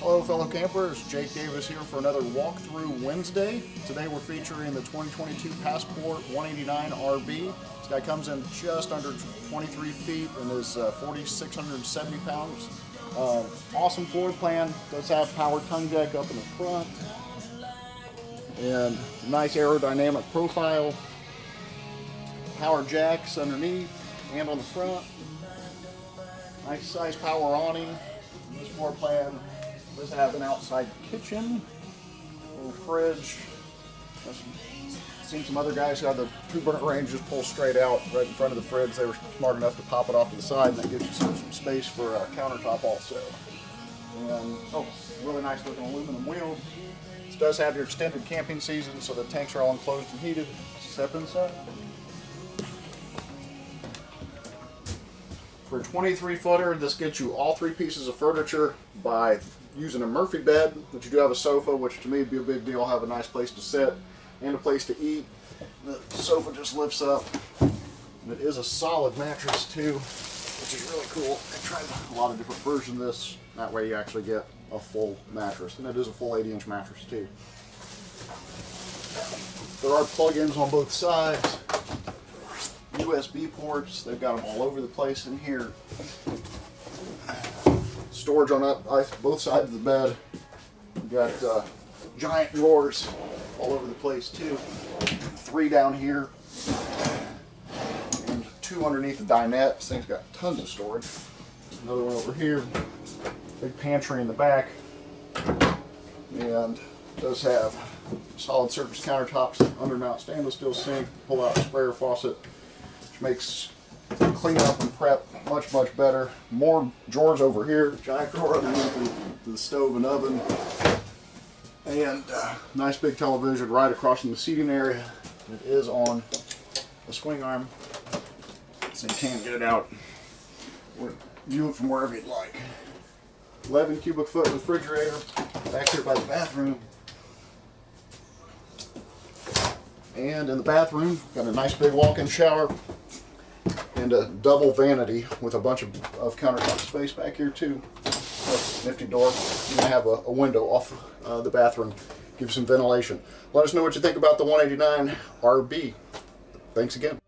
Hello fellow campers, Jake Davis here for another walkthrough Wednesday. Today we're featuring the 2022 Passport 189 RB. This guy comes in just under 23 feet and is uh, 4,670 pounds. Uh, awesome floor plan, does have power tongue deck up in the front. And nice aerodynamic profile. Power jacks underneath and on the front. Nice size power awning. This floor plan does have an outside kitchen, little fridge. I've seen some other guys who have the two burner range just pull straight out right in front of the fridge. They were smart enough to pop it off to the side, and that gives you some, some space for a countertop also. And oh, really nice looking aluminum wheel. This does have your extended camping season, so the tanks are all enclosed and heated. Step inside. For a 23 footer, this gets you all three pieces of furniture by using a Murphy bed, but you do have a sofa, which to me would be a big deal. Have a nice place to sit and a place to eat. The sofa just lifts up. And it is a solid mattress too, which is really cool. I tried a lot of different versions of this. That way you actually get a full mattress. And it is a full 80 inch mattress too. There are plug-ins on both sides. USB ports, they've got them all over the place in here storage on both sides of the bed. We've got uh, giant drawers all over the place too. Three down here and two underneath the dinette. This thing's got tons of storage. Another one over here. Big pantry in the back. And does have solid surface countertops, undermount stainless steel sink, pull out sprayer faucet, which makes clean up and prep much, much better. More drawers over here, giant drawer underneath the, the stove and oven. And uh, nice big television right across from the seating area. It is on a swing arm, so you can't get it out or view it from wherever you'd like. 11 cubic foot refrigerator back here by the bathroom. And in the bathroom, got a nice big walk-in shower and a double vanity with a bunch of, of countertop space back here too. nifty door. You can have a, a window off uh, the bathroom, give you some ventilation. Let us know what you think about the 189 RB. Thanks again.